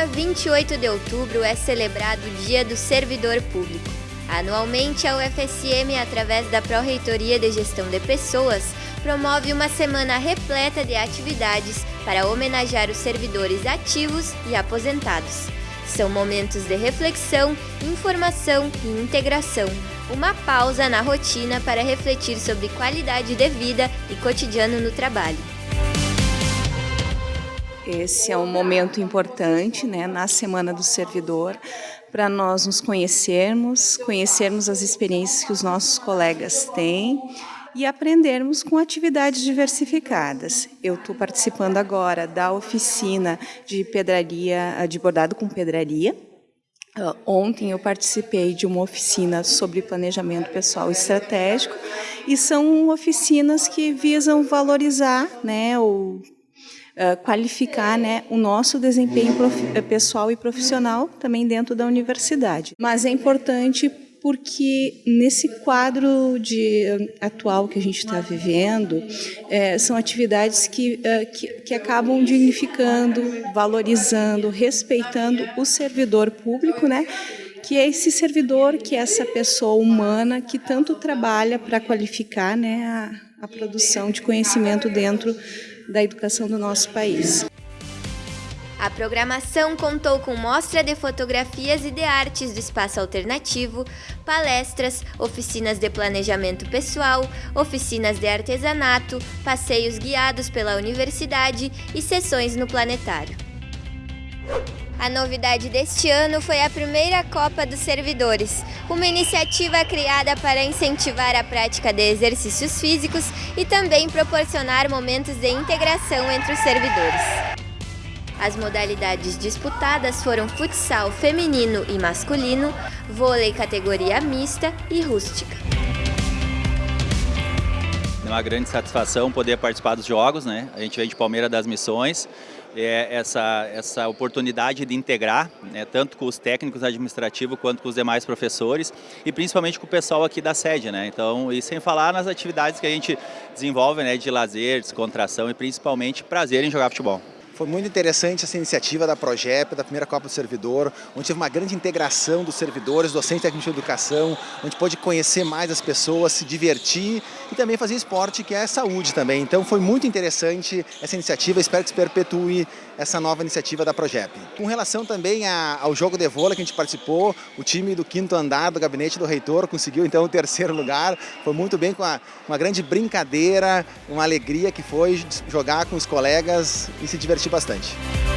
dia 28 de outubro é celebrado o Dia do Servidor Público. Anualmente, a UFSM, através da Pró-Reitoria de Gestão de Pessoas, promove uma semana repleta de atividades para homenagear os servidores ativos e aposentados. São momentos de reflexão, informação e integração. Uma pausa na rotina para refletir sobre qualidade de vida e cotidiano no trabalho. Esse é um momento importante né, na Semana do Servidor, para nós nos conhecermos, conhecermos as experiências que os nossos colegas têm e aprendermos com atividades diversificadas. Eu estou participando agora da oficina de pedraria, de bordado com pedraria. Uh, ontem eu participei de uma oficina sobre planejamento pessoal estratégico e são oficinas que visam valorizar né, o qualificar né, o nosso desempenho eh, pessoal e profissional também dentro da universidade. Mas é importante porque nesse quadro de atual que a gente está vivendo, é, são atividades que, é, que, que, acabam dignificando, valorizando, respeitando o servidor público, né? que é esse servidor, que é essa pessoa humana que tanto trabalha para qualificar né, a, a produção de conhecimento dentro da educação do nosso país. A programação contou com mostra de fotografias e de artes do espaço alternativo, palestras, oficinas de planejamento pessoal, oficinas de artesanato, passeios guiados pela universidade e sessões no planetário. A novidade deste ano foi a primeira Copa dos Servidores, uma iniciativa criada para incentivar a prática de exercícios físicos e também proporcionar momentos de integração entre os servidores. As modalidades disputadas foram futsal feminino e masculino, vôlei categoria mista e rústica. É uma grande satisfação poder participar dos jogos, né? A gente vem de Palmeira das Missões, é, essa, essa oportunidade de integrar, né, tanto com os técnicos administrativos quanto com os demais professores e principalmente com o pessoal aqui da sede. Né? Então, e sem falar nas atividades que a gente desenvolve né, de lazer, descontração e principalmente prazer em jogar futebol. Foi muito interessante essa iniciativa da Progep, da primeira Copa do Servidor, onde teve uma grande integração dos servidores, docentes técnicos de educação, onde pôde conhecer mais as pessoas, se divertir e também fazer esporte, que é saúde também. Então foi muito interessante essa iniciativa, espero que se perpetue essa nova iniciativa da Progep. Com relação também ao jogo de vôlei que a gente participou, o time do quinto andar do gabinete do reitor conseguiu então o terceiro lugar, foi muito bem com uma, uma grande brincadeira, uma alegria que foi jogar com os colegas e se divertir bastante.